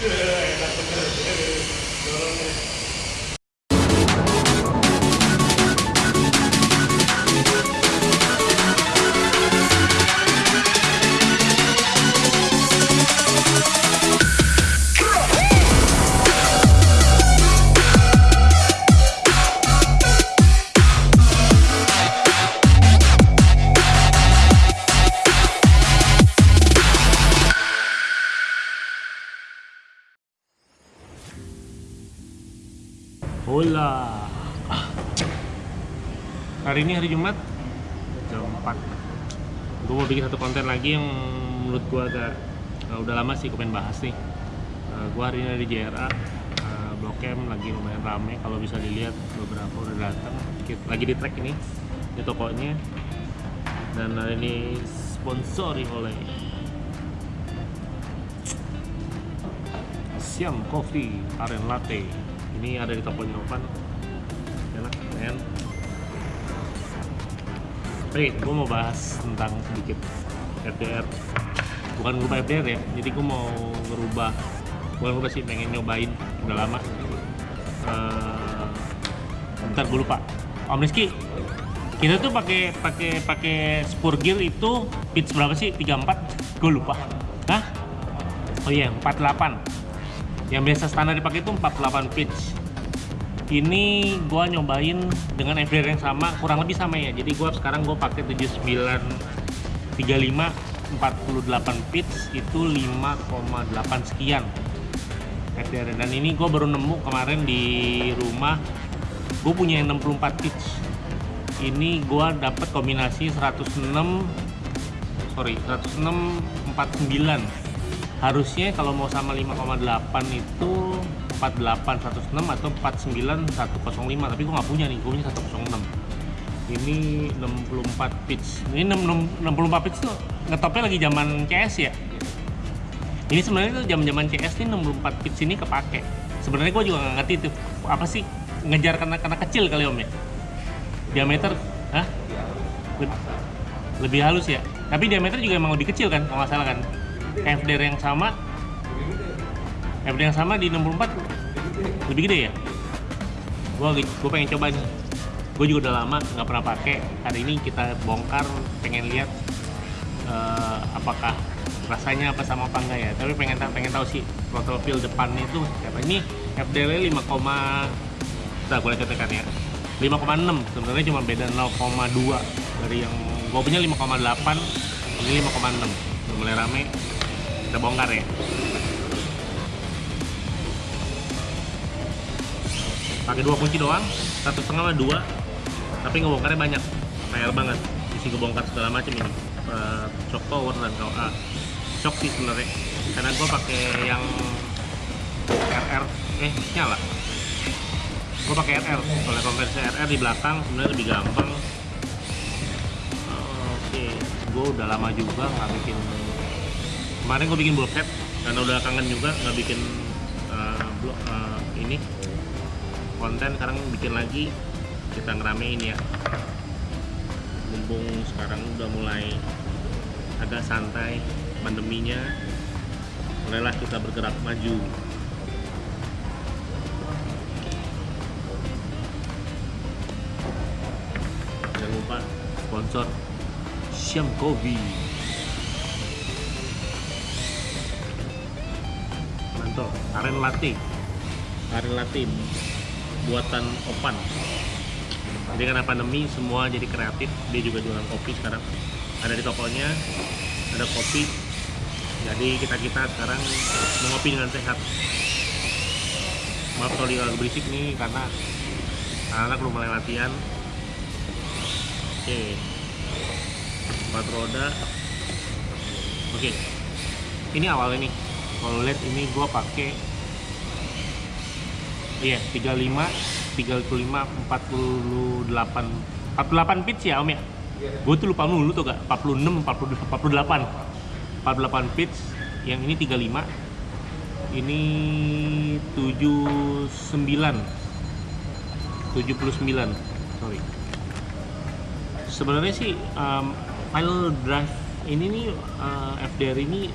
Yeah, I got the better. Hola. Hari ini hari Jumat jam 4. Gue mau bikin satu konten lagi yang menurut gue agak uh, udah lama sih gue pengen bahas nih. Uh, gue hari ini ada di JRA. Uh, Blok M lagi lumayan rame kalau bisa dilihat beberapa udah datang. Lagi di track ini di tokonya. Dan hari ini sponsori oleh Siam Coffee Aren Latte. Ini ada di toko Novan. Enak, men. Oke, gue mau bahas tentang sedikit FDR. Bukan ngubah FDR ya, jadi gue mau ngerubah. Bukan ngubah sih, pengen nyobain. Udah lama. Eh, bentar gue lupa. Om Rizky, kita tuh pakai pakai pakai spur gear itu pitch berapa sih? 34? Gue lupa. Hah? Oh iya, 48 yang biasa standar dipakai itu 48 pitch. Ini gua nyobain dengan FDR yang sama kurang lebih sama ya. Jadi gua sekarang gua pakai 7935 48 pitch itu 5,8 sekian. FDR dan ini gua baru nemu kemarin di rumah. Gue punya yang 64 pitch. Ini gua dapat kombinasi 106 sorry 106 49 harusnya kalau mau sama 5,8 itu 48 106 atau 49 105 tapi gue nggak punya nih gue punya 106 ini 64 pitch. Ini 6, 64 pitch tuh ngetopnya lagi zaman CS ya? Ini sebenarnya tuh zaman zaman CS ini 64 pitch ini kepake. Sebenarnya gue juga nggak ngerti tuh apa sih ngejar karena karena kecil kali om ya? Diameter hah? Lebih halus ya? Tapi diameter juga emang lebih kecil kan kalau nggak salah kan FDR yang sama. FDR yang sama di 64 lebih gede ya? Gua gue pengen coba nih. Gue juga udah lama nggak pernah pakai. Hari ini kita bongkar pengen lihat eh, apakah rasanya apa sama apa enggak ya. Tapi pengen tahu pengen tahu sih throttle feel depan itu apa ini FDR 5, kita boleh katakan ya. 5,6 sebenarnya cuma beda 0,2 dari yang gue punya 5,8 ini 5,6 udah mulai rame kita bongkar ya. Pakai dua kunci doang satu setengah sama dua tapi ngebongkarnya banyak. PR banget isi ngebongkar segala macam ini. Eh, shock power dan KOA shock sih sebenarnya. Karena gue pakai yang RR eh nyala. Gue pakai RR oleh konversi RR di belakang sebenarnya lebih gampang. Oke gue udah lama juga nggak bikin kemarin gue bikin bulkhead karena udah kangen juga nggak bikin eh, blog eh, ini. Konten sekarang bikin lagi kita ngeramein ya. Mumpung sekarang udah mulai agak santai pandeminya mulailah kita bergerak maju. Jangan lupa sponsor Siam Kopi mantap aren latte aren latte buatan Opan. Jadi karena pandemi semua jadi kreatif. Dia juga jualan kopi sekarang. Ada di tokonya ada kopi. Jadi kita kita sekarang mengopi dengan sehat. Maaf kalau agak berisik nih karena anak-anak belum mulai latihan. Oke. Empat roda. Oke. Ini awalnya nih kalau lihat ini gua pakai iya 35 35 48 48 pitch ya om ya? Gue tuh lupa mulu tuh gak 46 40, 48 48 pitch yang ini 35 ini 79 79 sorry. Sebenarnya sih um, file drive ini nih uh, FDR ini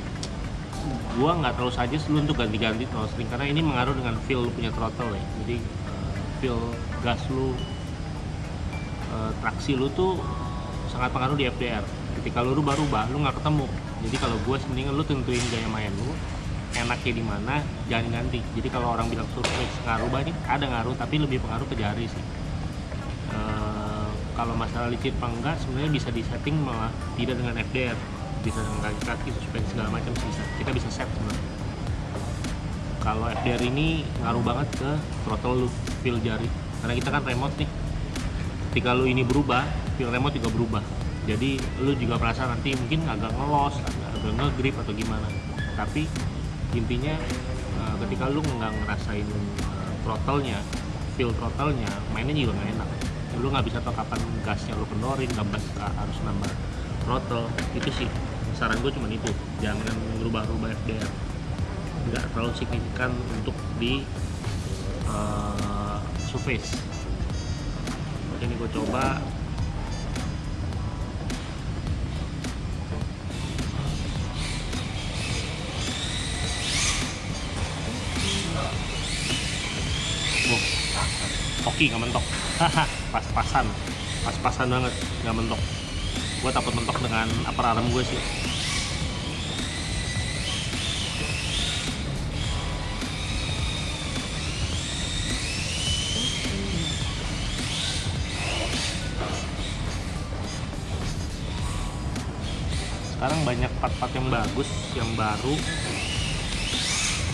gua nggak terlalu suggest lu untuk ganti-ganti throttle string karena ini mengaruh dengan feel lu punya throttle ya. Jadi uh, feel gas lu uh, traksi lu tuh sangat pengaruh di FDR ketika lu rubah-rubah lu nggak ketemu. Jadi kalau gue mendingan lu tentuin gaya main lu enaknya di mana jangan ganti. Jadi kalau orang bilang surface ngaruh banyak ada ngaruh tapi lebih pengaruh ke jari sih. Kalau masalah licin apa sebenarnya bisa disetting malah tidak dengan FDR bisa dengan kaki-kaki suspensi segala macam bisa kita bisa set sebenarnya kalau FDR ini ngaruh banget ke throttle lu feel jari. Karena kita kan remote nih. Ketika lu ini berubah feel remote juga berubah. Jadi lu juga merasa nanti mungkin agak ngelos agak, agak ngegrip atau gimana. Tapi intinya uh, ketika lu nggak ngerasain uh, throttle-nya feel throttle-nya mainnya juga nggak enak. Lu nggak bisa tahu kapan gasnya lu kendorin nambah harus nambah throttle. Itu sih saran gue cuma itu jangan berubah-ubah FDR nggak terlalu signifikan untuk di uh, surface. Ini gue coba. Oke nggak mentok. Pas-pasan pas-pasan banget nggak mentok gue takut mentok dengan apa alarm gue sih. Sekarang banyak part-part yang bagus yang baru.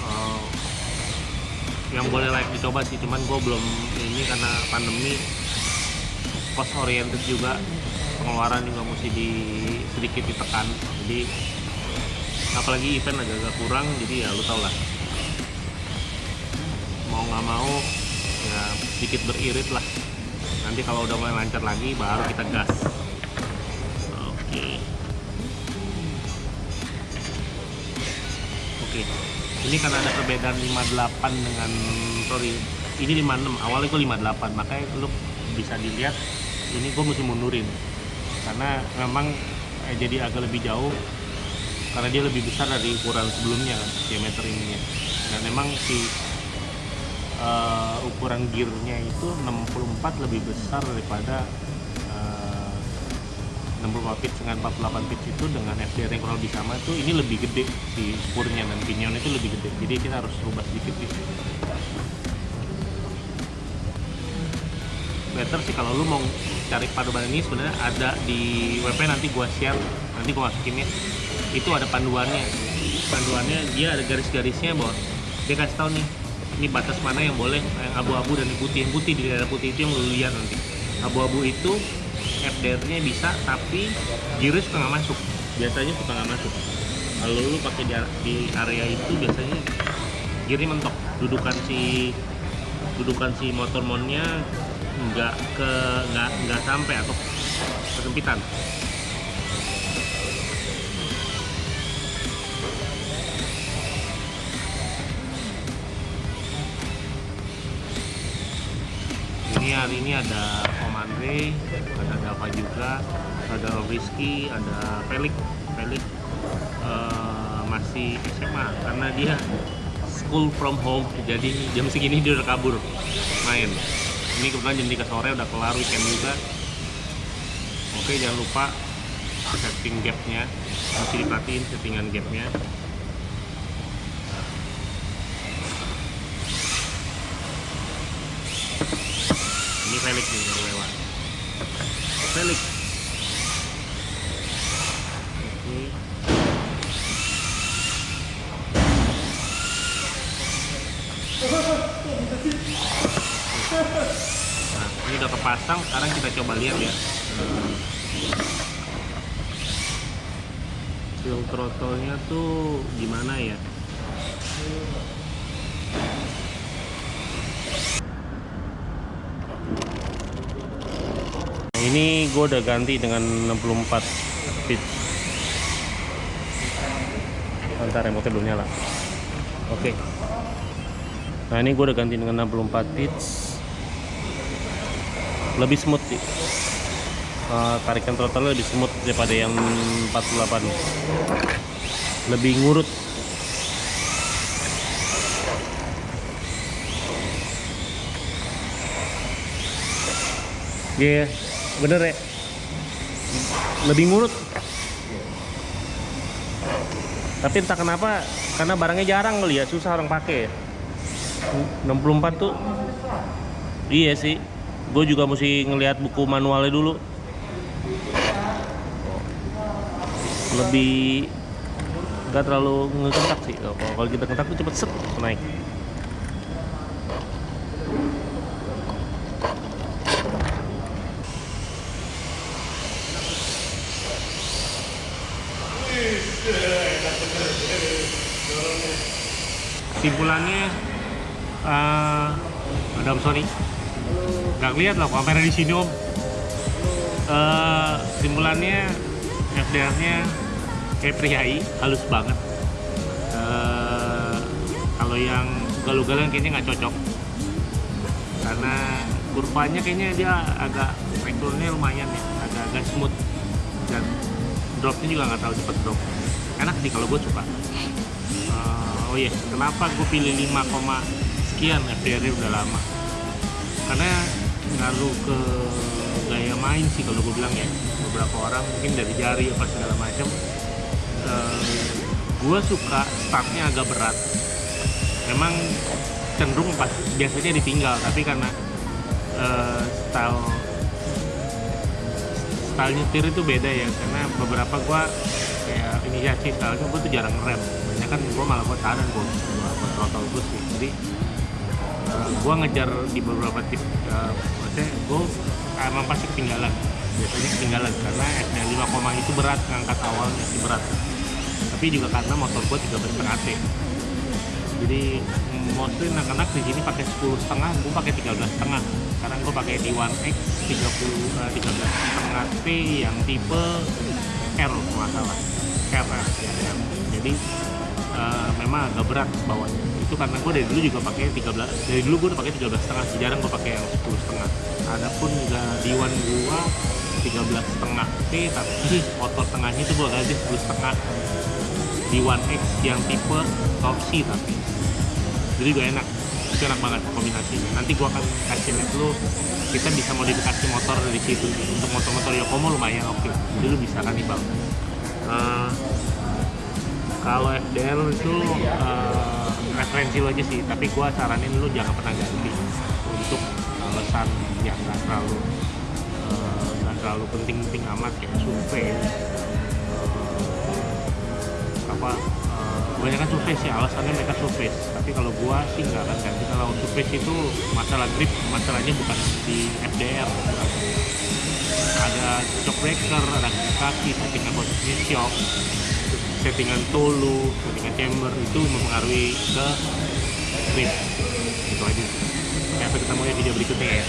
Uh, yang boleh like dicoba sih cuman gue belum ini karena pandemi. Cost oriented juga pengeluaran juga mesti di sedikit ditekan. Jadi apalagi event agak-agak kurang jadi ya lu tau lah. Mau nggak mau ya sedikit beririt lah. Nanti kalau udah mulai lancar lagi baru kita gas. Oke. Oke. Ini karena ada perbedaan 58 dengan sorry ini 56 awalnya gue 58 makanya lu bisa dilihat ini gue mesti mundurin karena memang eh, jadi agak lebih jauh karena dia lebih besar dari ukuran sebelumnya kan diameter ininya. Dan memang si uh, ukuran gearnya itu 64 lebih besar daripada uh, 64 pitch dengan 48 pitch itu dengan FDR yang kurang lebih sama tuh ini lebih gede si spurnya dan pinion itu lebih gede. Jadi kita harus rubah sedikit gitu better sih kalau lu mau cari panduan ini sebenarnya ada di WP nanti gua share nanti gua masukin ya. Itu ada panduannya. Panduannya dia ada garis-garisnya bahwa dia kasih tahu nih ini batas mana yang boleh yang abu-abu dan yang putih. Yang putih di daerah putih itu yang lu lihat nanti. Abu-abu itu FDR-nya bisa tapi giris suka nggak masuk. Biasanya suka nggak masuk. Kalau lu pakai di, di area itu biasanya gearnya mentok. Dudukan si dudukan si motor monnya nggak ke nggak nggak sampai atau kesempitan. Ini hari ini ada Om Andre ada Dava juga ada Rizky ada Pelik Pelik uh, masih SMA karena dia school from home. Jadi jam segini dia udah kabur main ini kebetulan jam 3 sore udah kelar weekend juga. Oke jangan lupa setting gapnya. Mesti diperhatiin settingan gapnya. Ini Felix nih baru lewat. Felix kepasang sekarang kita coba lihat ya. Feel throttle-nya tuh gimana ya? Nah, ini gue udah ganti dengan 64 speed. Ntar remote belum nyala. Oke. Okay. nah ini gue udah ganti dengan 64 pitch lebih smooth sih. Eh, tarikan throttle lebih smooth daripada yang 48 lebih ngurut. Iya yeah, bener ya. Lebih ngurut. Tapi entah kenapa karena barangnya jarang kali ya susah orang pakai. Puluh 64 tuh. Iya sih. Gue juga mesti ngelihat buku manualnya dulu. Lebih nggak terlalu ngekentak sih. Kalau kita kentak tuh cepet set naik. Simpulannya, eh Adam sorry, nggak lihat lah kamera di sini om. Eh simpulannya FDR-nya kayak priai, halus banget. Eh kalau yang ugal-ugalan kayaknya nggak cocok, karena kurvanya kayaknya dia agak rekturnya lumayan ya, agak-agak smooth dan dropnya juga nggak terlalu cepet drop. Enak sih kalau gue suka. Eh, oh iya, kenapa gue pilih 5, koma sekian FDR -nya udah lama? Karena ngaruh ke gaya main sih kalau gue bilang ya. Beberapa orang mungkin dari jari apa segala macam. gue suka startnya agak berat. Memang cenderung pas biasanya ditinggal, tapi karena eh, style style nyetir itu beda ya karena beberapa gua kayak inisiasi stylenya gua tuh jarang rem banyak kan gua malah gua tahan gua, gua throttle terus sih jadi eh, gua ngejar di beberapa tip eh, maksudnya gua emang pasti ketinggalan. Biasanya ketinggalan karena SD 5, itu berat ngangkat awalnya sih berat. Tapi juga karena motor gua 13 setengah T. Jadi mostly anak-anak di sini pakai 10 setengah gue pakai 13 setengah. Sekarang gue pakai di One X 30 eh, 13 setengah T yang tipe R masalah RR ya, R. jadi eh, memang agak berat bawahnya itu karena gue dari dulu juga pakai 13 dari dulu gue udah pakai 13 setengah jarang gue pakai yang 10 setengah. Adapun juga di One gua 13 setengah T tapi motor tengahnya itu gue ganti 10 setengah. Di One X yang tipe torsi tapi jadi gue enak. Itu enak banget kombinasinya. Nanti gue akan kasih lihat lu kita bisa modifikasi motor dari situ. Untuk motor-motor Yokomo lumayan oke. Jadi lu bisa kan nih bang Eh, kalau FDL itu eh, referensi lo aja sih tapi gue saranin lu jangan pernah ganti untuk alasan yang nggak terlalu eh, nggak terlalu penting-penting amat kayak survei. Eh, apa eh, kebanyakan survei sih alasannya mereka survei. Tapi kalau gua sih nggak akan ganti. Kalau survei itu masalah grip masalahnya bukan di FDR bukan. ada shock breaker ada kaki settingan posisi shock settingan tolu, settingan chamber itu mempengaruhi ke grip itu aja. Sampai ketemu ya video berikutnya ya.